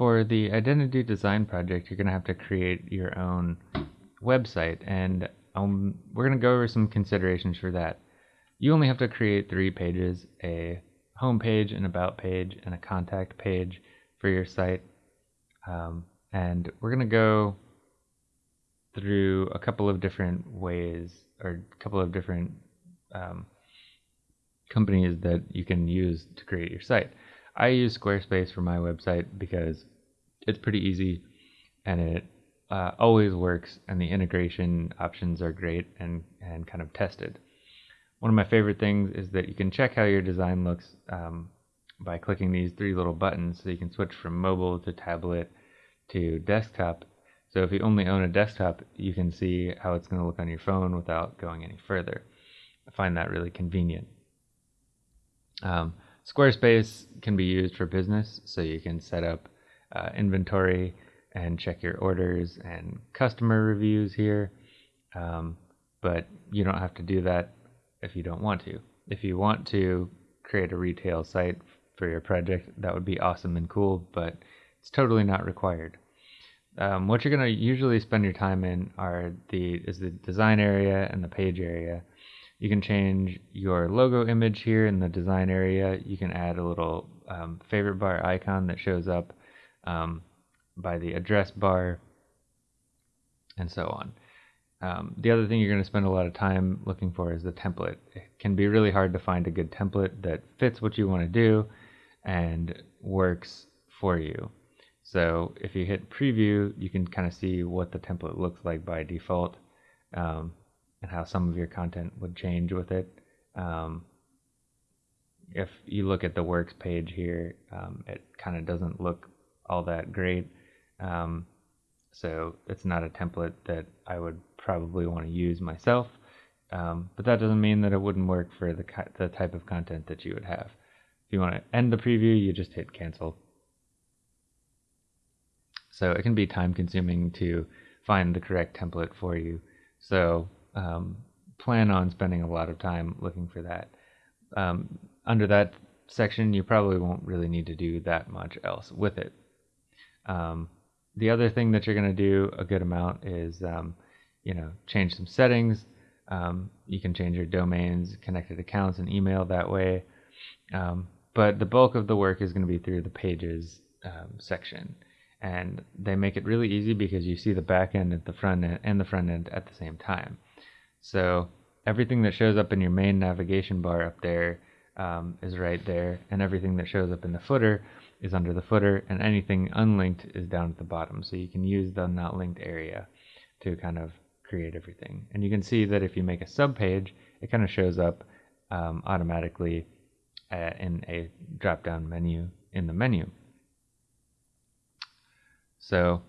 for the identity design project, you're going to have to create your own website, and um, we're going to go over some considerations for that. You only have to create three pages a home page, an about page, and a contact page for your site. Um, and we're going to go through a couple of different ways or a couple of different um, companies that you can use to create your site. I use Squarespace for my website because it's pretty easy and it uh, always works and the integration options are great and, and kind of tested. One of my favorite things is that you can check how your design looks um, by clicking these three little buttons so you can switch from mobile to tablet to desktop. So if you only own a desktop, you can see how it's going to look on your phone without going any further. I find that really convenient. Um, Squarespace can be used for business, so you can set up uh, inventory and check your orders and customer reviews here. Um, but you don't have to do that if you don't want to. If you want to create a retail site for your project, that would be awesome and cool, but it's totally not required. Um, what you're going to usually spend your time in are the is the design area and the page area. You can change your logo image here in the design area. You can add a little um, favorite bar icon that shows up um, by the address bar, and so on. Um, the other thing you're going to spend a lot of time looking for is the template. It can be really hard to find a good template that fits what you want to do and works for you. So if you hit preview, you can kind of see what the template looks like by default um, and how some of your content would change with it. Um, if you look at the works page here, um, it kind of doesn't look all that great. Um, so it's not a template that I would probably want to use myself. Um, but that doesn't mean that it wouldn't work for the, the type of content that you would have. If you want to end the preview, you just hit cancel. So it can be time consuming to find the correct template for you. So um, plan on spending a lot of time looking for that. Um, under that section, you probably won't really need to do that much else with it. Um, the other thing that you're going to do a good amount is, um, you know, change some settings. Um, you can change your domains, connected accounts, and email that way. Um, but the bulk of the work is going to be through the pages section. And they make it really easy because you see the back end at the front end and the front end at the same time. So everything that shows up in your main navigation bar up there um, is right there, and everything that shows up in the footer is under the footer, and anything unlinked is down at the bottom. So you can use the not linked area to kind of create everything. And you can see that if you make a sub page, it kind of shows up um, automatically uh, in a drop down menu in the menu. So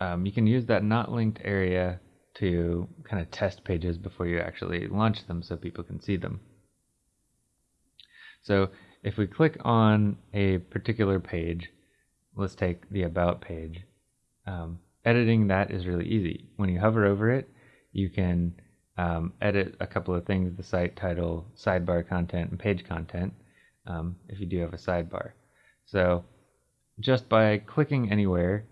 um, you can use that not linked area to kind of test pages before you actually launch them so people can see them. So if we click on a particular page, let's take the About page, um, editing that is really easy. When you hover over it, you can um, edit a couple of things, the site title, sidebar content, and page content, um, if you do have a sidebar. So just by clicking anywhere,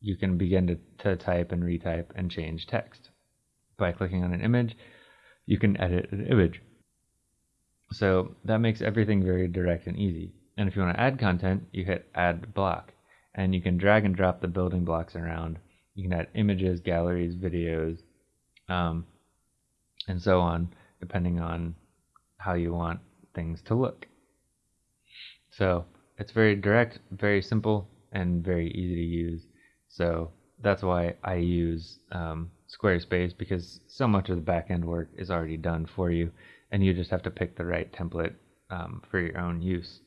you can begin to, to type and retype and change text. By clicking on an image, you can edit an image. So that makes everything very direct and easy. And if you want to add content, you hit add block and you can drag and drop the building blocks around. You can add images, galleries, videos, um, and so on, depending on how you want things to look. So it's very direct, very simple, and very easy to use. So that's why I use um, Squarespace because so much of the backend work is already done for you and you just have to pick the right template um, for your own use.